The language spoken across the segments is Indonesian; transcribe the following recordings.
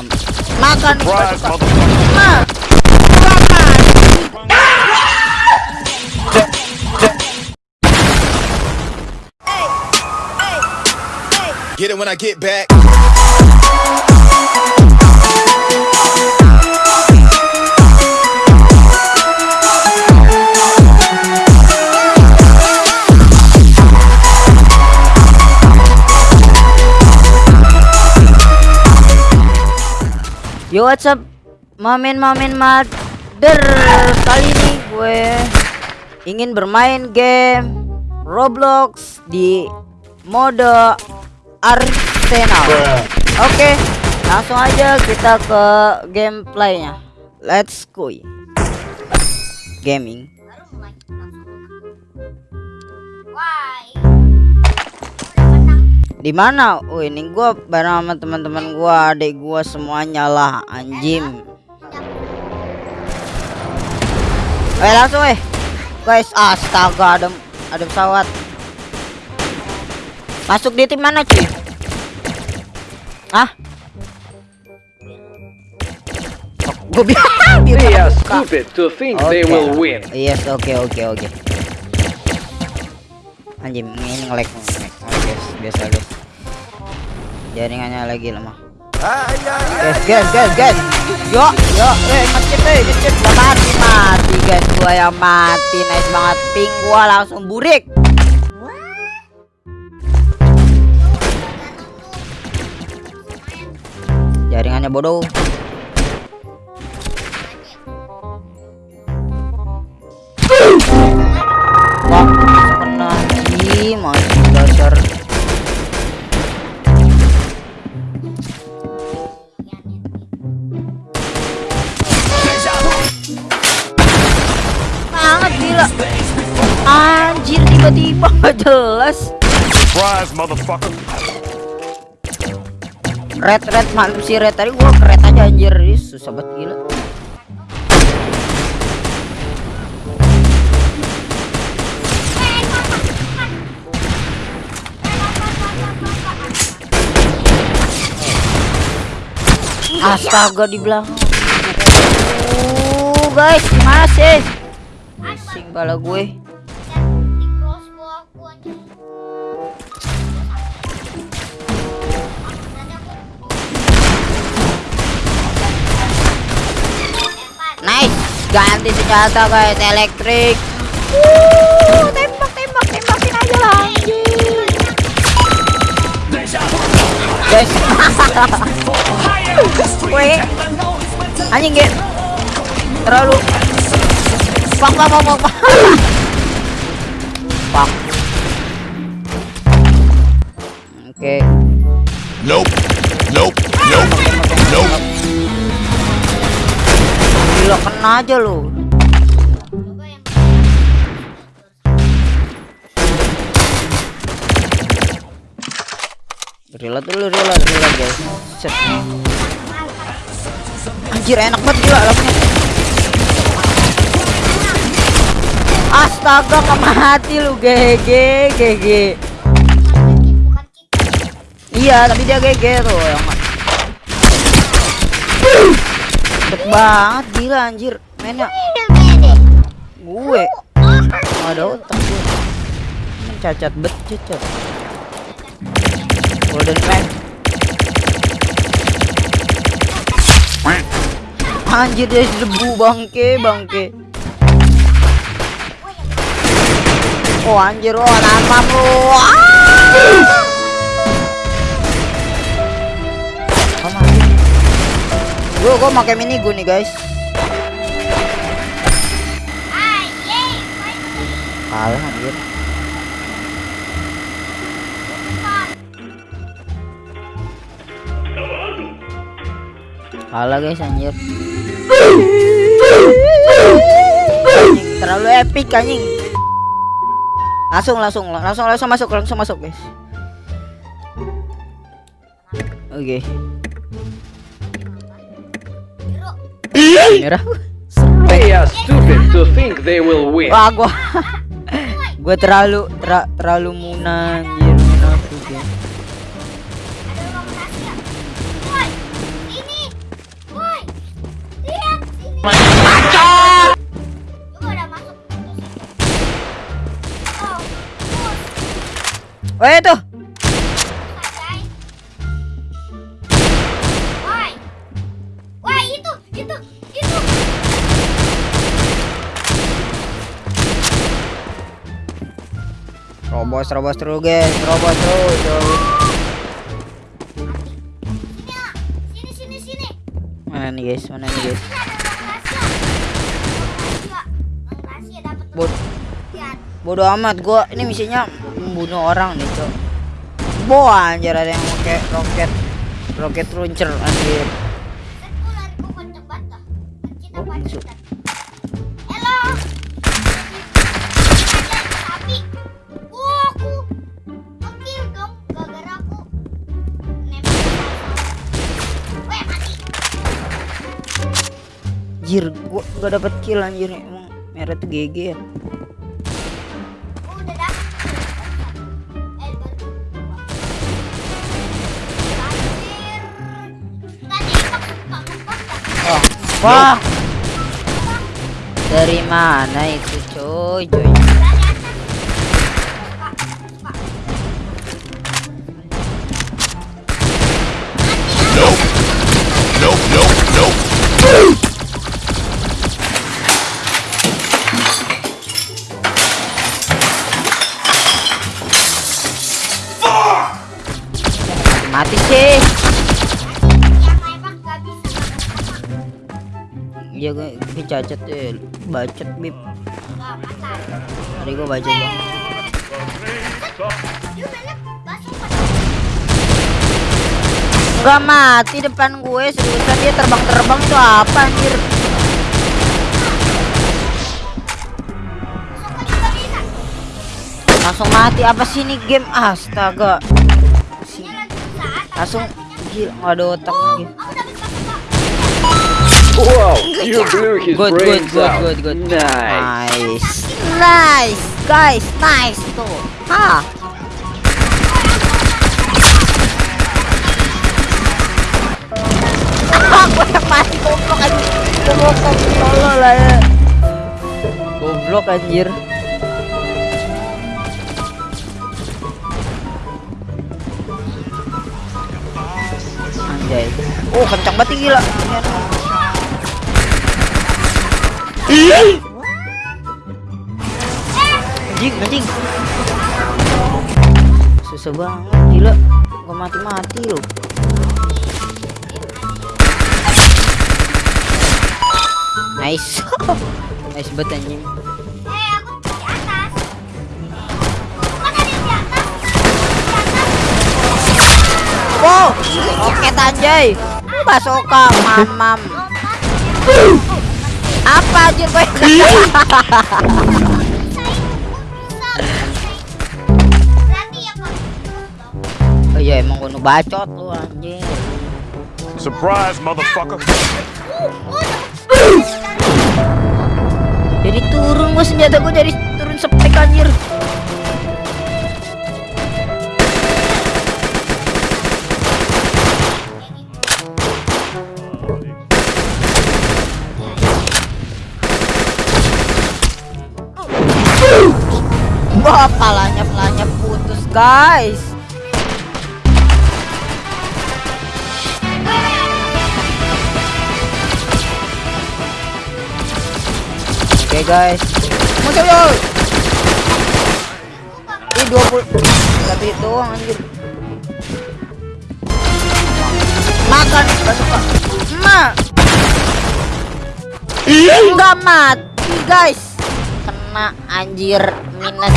mam makan nih gua Surprise, suka. motherfucker. Ma. Makan. Get it when I get back. Yo what's up? Mamin mamin mother Kali ini gue Ingin bermain game Roblox Di mode Arsenal. Oke Langsung aja kita ke gameplaynya. Let's go. Gaming di mana? Oh ini gua bareng sama teman-teman gua, adik gua semuanya lah anjing. Eh langsung eh. Guys, astaga ada ada pesawat. Masuk di tim mana cuy? Ah? Gue bilang They are stupid to think they Oke. will win. Yes, oke oke oke. Anjing, ini nge-lag nge-lag. Guys, biasa guys. Jaringannya lagi lemah. Guys, guys, guys, guys. Yo, yo, eh ngecit eh, ngecit gua mati mati guys, gua yang mati. Nice banget ping gua langsung burik. Jaringannya bodoh. Wah, masih dasar. Banget gila. Anjir tiba-tiba nggak jelas. Surprise, motherfucker. Red red mantap sih red tadi gua keret aja anjir. Susah banget gila. Astaga di belakang. Uh, guys, gimana sih? Bala gue. Nice, ganti senjata guys, elektrik. Uh, tembak, tembak, tembakin aja lah. Guys, Weh, anjing get terlalu pak pak pak pak pak oke Nope. Nope. Nope. Nope. gila kena aja lu reload dulu reload reload guys. Set. anjir enak banget gila langsung astaga nggak mati lu GG GG iya tapi dia GG tuh yang cepet banget gila anjir. Mainnya. Gue. Ada otak gue cacat bet cacat golden pack anjir dia debu bangke bangke oh anjir oh namam lu. Gue gue pakai mini gun nih guys. Kalah anjir. Kalah guys anjir. Terlalu epic anjing. Langsung langsung langsung langsung masuk langsung masuk guys. Oke. Merah. They are stupid to think they will win. Wah gua gua terlalu ter terlalu muna Juga udah masuk. Oh. Weh tuh. Woi. Woi, itu, itu, itu. Robos, robos terus guys, robos terus. terus. Sini, sini, sini, sini. Mana nih guys, mana nih guys? Bodoh amat gua ini misinya membunuh orang nih, Cok. Bo anjir ada yang pakai roket roket launcher anjir. Mati. Anjir, gua gak dapet kill anjir emang merah tuh GG ya. Wah. Dari mana itu coy? coy? Dari atas. Iya gue, cacat ya, bacot bib. Tadi gue bacot bang. Dia. Gak mati depan gue seriusan dia terbang-terbang itu apa anjir? Langsung mati apa sih ini game? Astaga. Dia Langsung gila nggak ada otak Oh, lagi. Aku dapat basah Wow, you blew his Good, good, brains good, out. good, good. Nice. Nice, nice, guys, nice tuh. Hah? Aku mati goblok anjir. Goblok tolol lah ya. Goblok anjir. Anjay. Oh, kencang banget nih, Anjing, anjing. Susah banget, gila. Gua mati-mati loh. Nice. nice banget anjing. Wow, roket anjay. Basoka, mamam. Apa anjir gue? Oh iya emang gue bacot lu anjir. Surprise, motherfucker. Jadi turun gua senjata gua dari turun spek anjir. Guys. Oke, guys. Muncul yo. Ih, 20 tapi doang anjir. Makan basuka. Ma. Enggak mati, guys. Kena anjir minus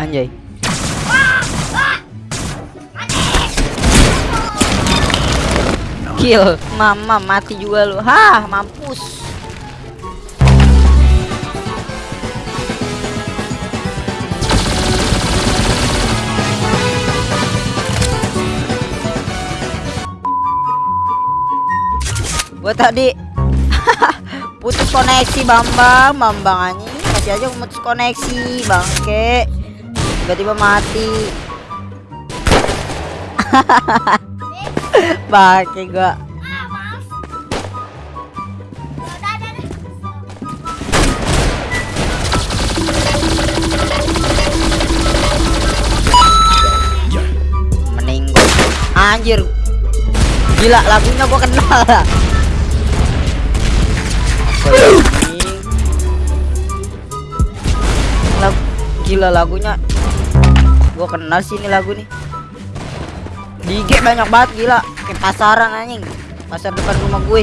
Anjay. Kill. Mama mati juga lu. Hah mampus. Gua tadi putus koneksi Bambang, Bambang anjing masih aja putus koneksi, bangke. Tiba-tiba mati. Bangke gua. Anjir. Gila lagunya gua kenal. Ini? Lag- gila lagunya. Gua kenal sih ini lagu nih. Di banyak banget gila. Kayak pasaran anjing. Pasar depan rumah gue.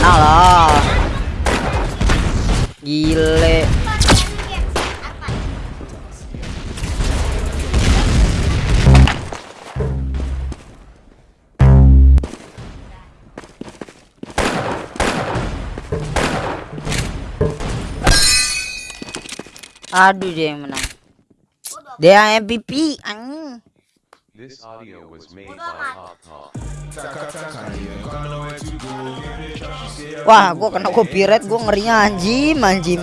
Lah. Gile. Aduh dia yang menang. Dia MVP anjing. This audio was made by. Wah, gua kena copyright, gua ngerinya anjim, anjim.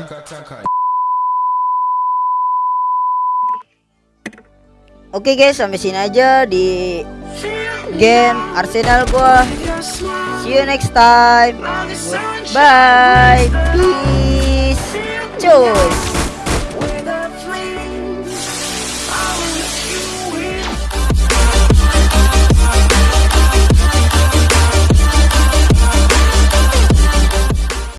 Oke guys, sampai sini aja di game Arsenal gua. See you next time. Goodbye. Peace. Cus.